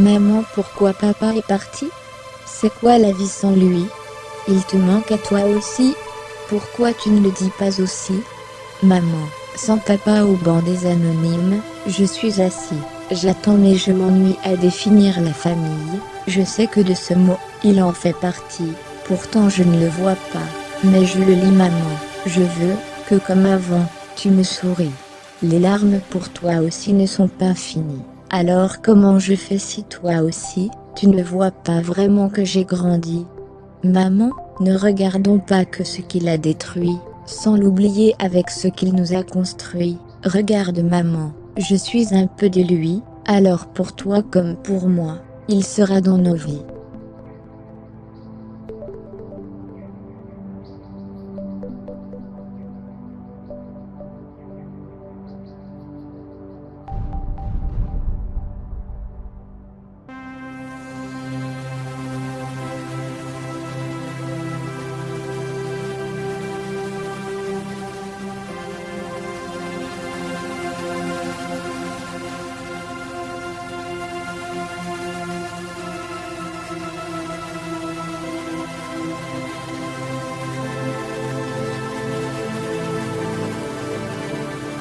Maman pourquoi papa est parti? C'est quoi la vie sans lui? Il te manque à toi aussi. Pourquoi tu ne le dis pas aussi? Maman, sans papa au banc des anonymes, je suis assis, j'attends mais je m'ennuie à définir la famille, je sais que de ce mot, il en fait partie, pourtant je ne le vois pas, mais je le lis maman, je veux, que comme avant, tu me souris. Les larmes pour toi aussi ne sont pas finies. Alors comment je fais si toi aussi, tu ne vois pas vraiment que j'ai grandi? Maman, ne regardons pas que ce qu'il a détruit, sans l'oublier avec ce qu'il nous a construit. Regarde maman, je suis un peu de lui, alors pour toi comme pour moi, il sera dans nos vies.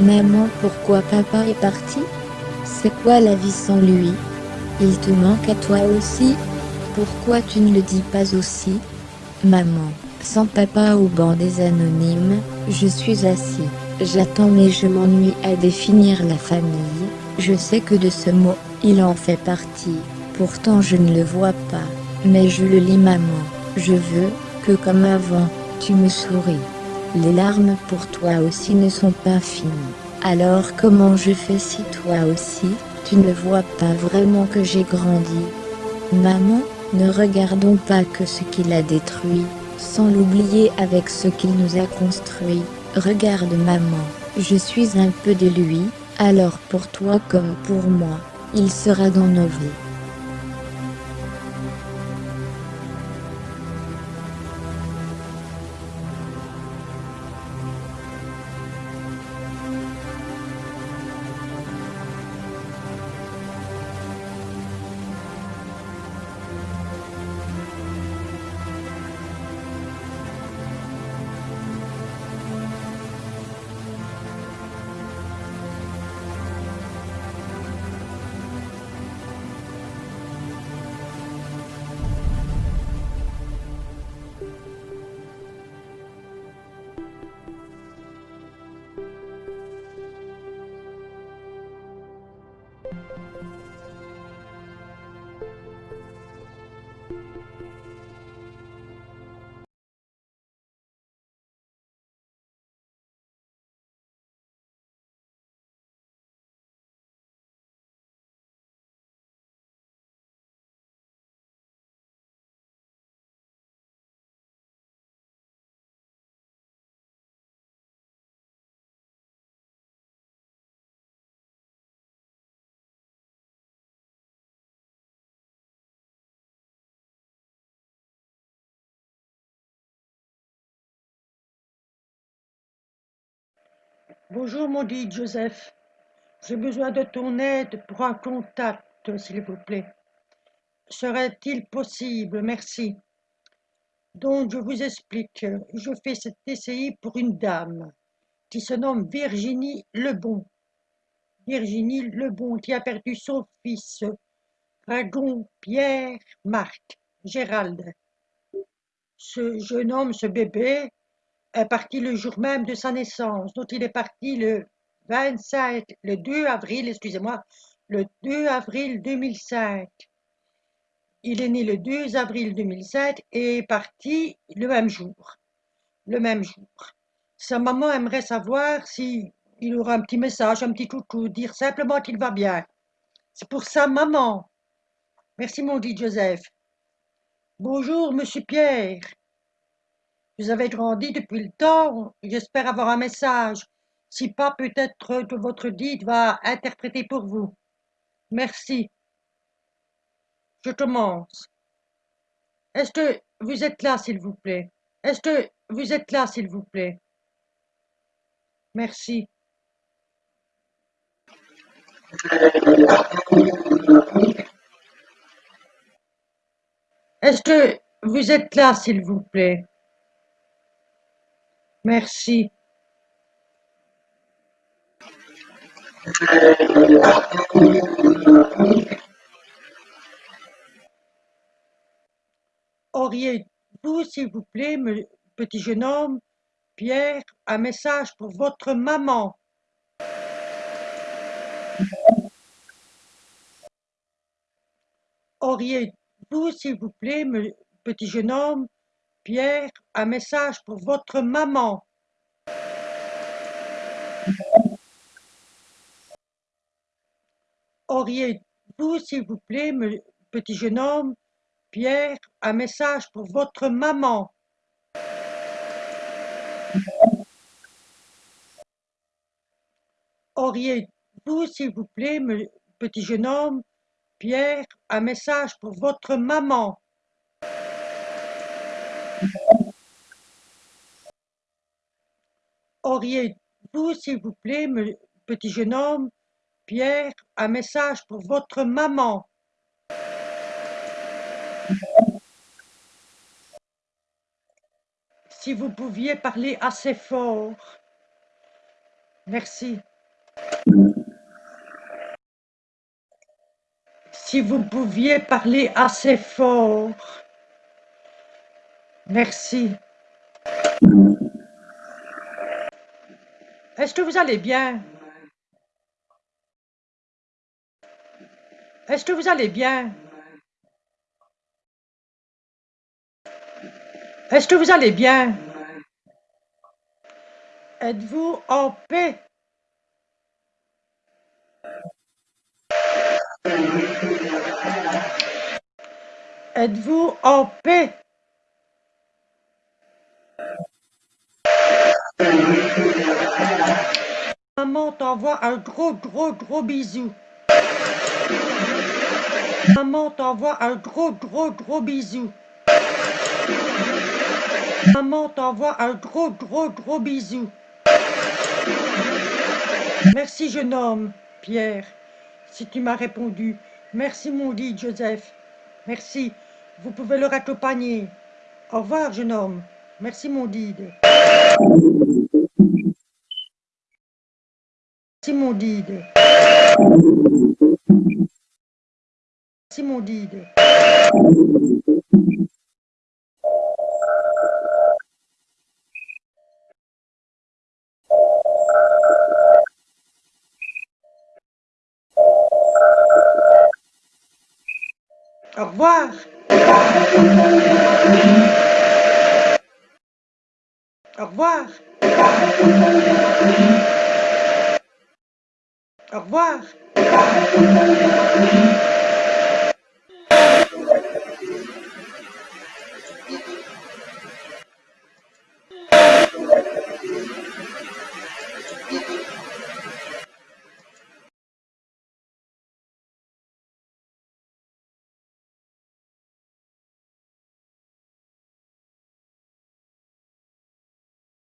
Maman pourquoi papa est parti? C'est quoi la vie sans lui? Il te manque à toi aussi? Pourquoi tu ne le dis pas aussi? Maman, sans papa au banc des anonymes, je suis assis, j'attends mais je m'ennuie à définir la famille, je sais que de ce mot, il en fait partie, pourtant je ne le vois pas, mais je le lis maman, je veux, que comme avant, tu me souris. Les larmes pour toi aussi ne sont pas finies. Alors comment je fais si toi aussi, tu ne vois pas vraiment que j'ai grandi? Maman, ne regardons pas que ce qu'il a détruit, sans l'oublier avec ce qu'il nous a construit. Regarde maman, je suis un peu de lui, alors pour toi comme pour moi, il sera dans nos vies. Bonjour, mon dit Joseph. J'ai besoin de ton aide pour un contact, s'il vous plaît. Serait-il possible Merci. Donc, je vous explique. Je fais cet essai pour une dame qui se nomme Virginie Lebon. Virginie Lebon qui a perdu son fils, Dragon Pierre Marc Gérald. Ce jeune homme, ce bébé, est parti le jour même de sa naissance. Donc il est parti le 25, le 2 avril, excusez-moi, le 2 avril 2005. Il est né le 2 avril 2007 et est parti le même jour. Le même jour. Sa maman aimerait savoir si aura un petit message, un petit coucou, dire simplement qu'il va bien. C'est pour sa maman. Merci mon dit Joseph. Bonjour monsieur Pierre. Vous avez grandi depuis le temps, j'espère avoir un message. Si pas, peut-être que votre guide va interpréter pour vous. Merci. Je commence. Est-ce que vous êtes là, s'il vous plaît? Est-ce que vous êtes là, s'il vous plaît? Merci. Est-ce que vous êtes là, s'il vous plaît? Merci. Auriez-vous, s'il vous plaît, petit jeune homme, Pierre, un message pour votre maman? Auriez-vous, s'il vous plaît, petit jeune homme, Pierre, un message pour votre maman. Auriez-vous, s'il vous plaît, petit jeune homme, Pierre, un message pour votre maman? Auriez-vous, s'il vous plaît, petit jeune homme, Pierre, un message pour votre maman? Auriez-vous, s'il vous plaît, petit jeune homme, Pierre, un message pour votre maman Si vous pouviez parler assez fort. Merci. Si vous pouviez parler assez fort. Merci. Est-ce que vous allez bien? Est-ce que vous allez bien? Est-ce que vous allez bien? Êtes-vous en paix? Êtes-vous en paix Maman t'envoie un gros gros gros bisou. Maman t'envoie un gros gros gros bisou. Maman t'envoie un gros gros gros bisou. Merci jeune homme, Pierre, si tu m'as répondu. Merci mon dit Joseph. Merci. Vous pouvez le raccompagner. Au revoir jeune homme. Merci mon guide. Merci mon guide. Merci mon guide. Au revoir. Au revoir. Au revoir.